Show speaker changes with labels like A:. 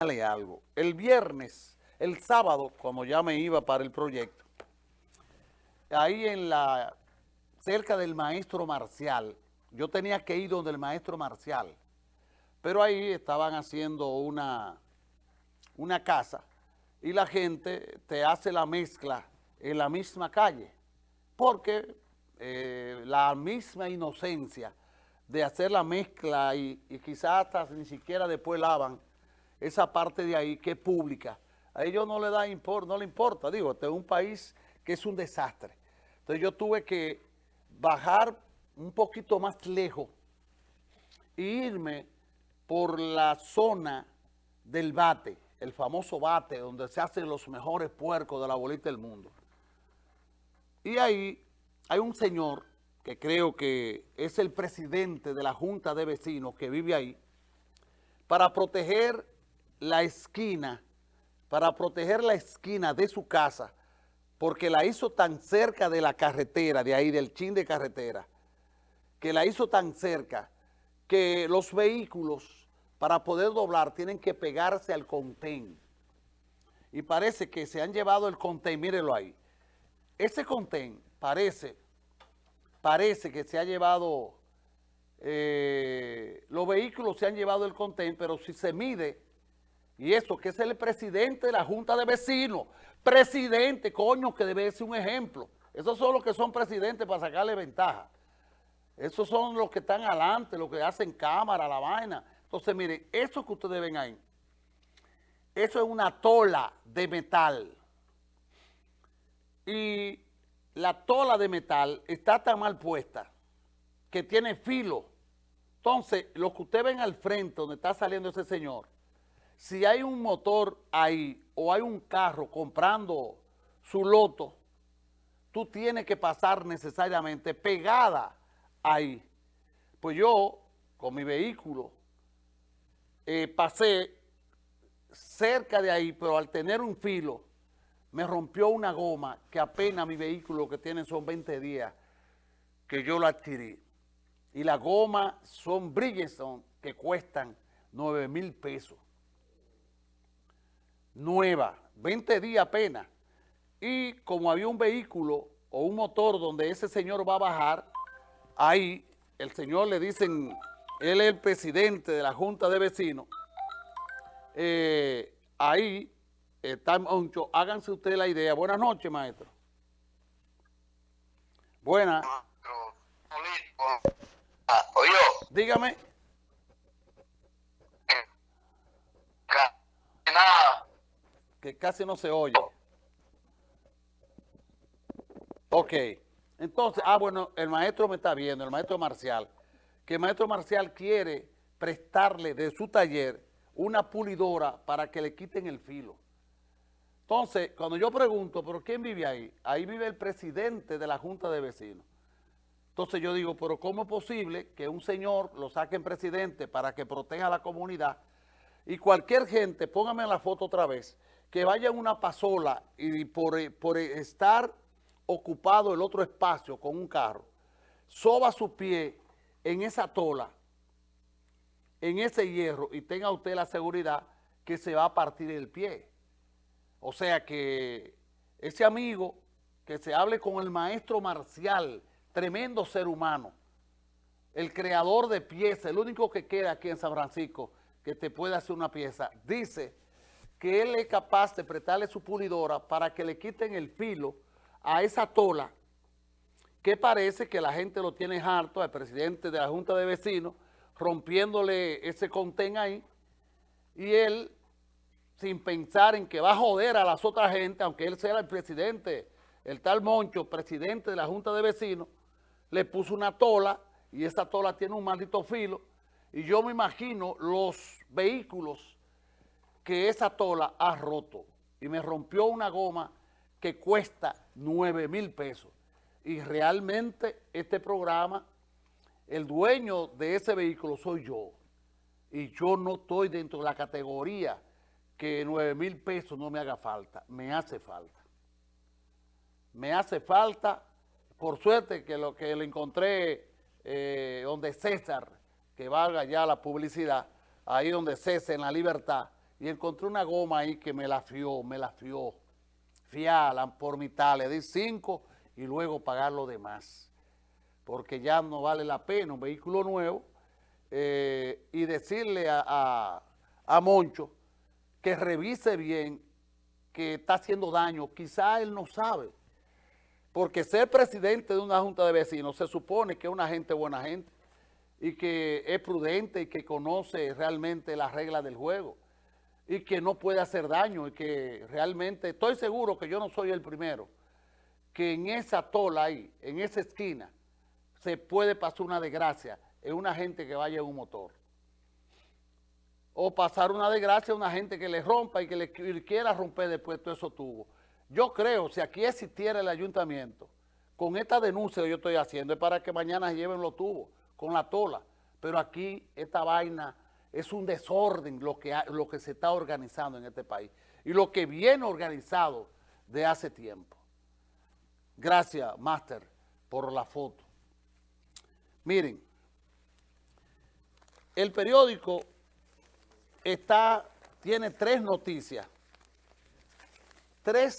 A: algo. El viernes, el sábado, como ya me iba para el proyecto, ahí en la, cerca del maestro Marcial, yo tenía que ir donde el maestro Marcial, pero ahí estaban haciendo una, una casa y la gente te hace la mezcla en la misma calle, porque eh, la misma inocencia de hacer la mezcla y, y quizás hasta ni siquiera después lavan esa parte de ahí que es pública. A ellos no le da no le importa, digo, este es un país que es un desastre. Entonces yo tuve que bajar un poquito más lejos e irme por la zona del bate, el famoso bate, donde se hacen los mejores puercos de la bolita del mundo. Y ahí hay un señor que creo que es el presidente de la Junta de Vecinos que vive ahí, para proteger la esquina, para proteger la esquina de su casa, porque la hizo tan cerca de la carretera, de ahí, del chin de carretera, que la hizo tan cerca que los vehículos, para poder doblar, tienen que pegarse al contén. Y parece que se han llevado el contén, mírenlo ahí. Ese contén parece, parece que se ha llevado, eh, los vehículos se han llevado el contén, pero si se mide y eso, que es el presidente de la Junta de Vecinos. Presidente, coño, que debe ser un ejemplo. Esos son los que son presidentes para sacarle ventaja. Esos son los que están adelante, los que hacen cámara, la vaina. Entonces, miren, eso que ustedes ven ahí, eso es una tola de metal. Y la tola de metal está tan mal puesta que tiene filo. Entonces, lo que ustedes ven al frente, donde está saliendo ese señor, si hay un motor ahí o hay un carro comprando su loto, tú tienes que pasar necesariamente pegada ahí. Pues yo, con mi vehículo, eh, pasé cerca de ahí, pero al tener un filo, me rompió una goma que apenas mi vehículo que tiene son 20 días que yo la adquirí. Y la goma son Bridgestone que cuestan 9 mil pesos nueva, 20 días apenas. Y como había un vehículo o un motor donde ese señor va a bajar, ahí el señor le dicen, él es el presidente de la Junta de Vecinos, eh, ahí está mucho, háganse ustedes la idea. Buenas noches, maestro. Buenas. Dígame. Casi no se oye. Ok, entonces, ah, bueno, el maestro me está viendo, el maestro Marcial, que el maestro Marcial quiere prestarle de su taller una pulidora para que le quiten el filo. Entonces, cuando yo pregunto, ¿pero quién vive ahí? Ahí vive el presidente de la Junta de Vecinos. Entonces yo digo, ¿pero cómo es posible que un señor lo saquen presidente para que proteja a la comunidad y cualquier gente, póngame la foto otra vez, que vaya una pasola y por, estar ocupado el otro espacio con un carro, soba su pie en esa tola, en ese hierro, y tenga usted la seguridad que se va a partir el pie. O sea que ese amigo que se hable con el maestro marcial, tremendo ser humano, el creador de piezas, el único que queda aquí en San Francisco que te puede hacer una pieza, dice que él es capaz de prestarle su pulidora para que le quiten el filo a esa tola que parece que la gente lo tiene harto, al presidente de la Junta de Vecinos, rompiéndole ese contén ahí, y él, sin pensar en que va a joder a las otras gente, aunque él sea el presidente, el tal Moncho, presidente de la Junta de Vecinos, le puso una tola, y esa tola tiene un maldito filo, y yo me imagino los vehículos que esa tola ha roto y me rompió una goma que cuesta 9 mil pesos. Y realmente este programa, el dueño de ese vehículo soy yo. Y yo no estoy dentro de la categoría que 9 mil pesos no me haga falta. Me hace falta. Me hace falta, por suerte que lo que le encontré eh, donde César, que valga ya la publicidad, ahí donde César en la libertad, y encontré una goma ahí que me la fió, me la fió. Fiala por mitad, le di cinco y luego pagar lo demás. Porque ya no vale la pena un vehículo nuevo eh, y decirle a, a, Moncho que revise bien que está haciendo daño. Quizá él no sabe. Porque ser presidente de una junta de vecinos se supone que es una gente buena gente y que es prudente y que conoce realmente las reglas del juego y que no puede hacer daño y que realmente, estoy seguro que yo no soy el primero, que en esa tola ahí, en esa esquina, se puede pasar una desgracia en una gente que vaya en un motor. O pasar una desgracia a una gente que le rompa y que le quiera romper después todo eso tubo. Yo creo, si aquí existiera el ayuntamiento, con esta denuncia que yo estoy haciendo, es para que mañana lleven los tubos con la tola. Pero aquí esta vaina es un desorden lo que, lo que se está organizando en este país y lo que viene organizado de hace tiempo. Gracias, Master, por la foto. Miren, el periódico está, tiene tres noticias. Tres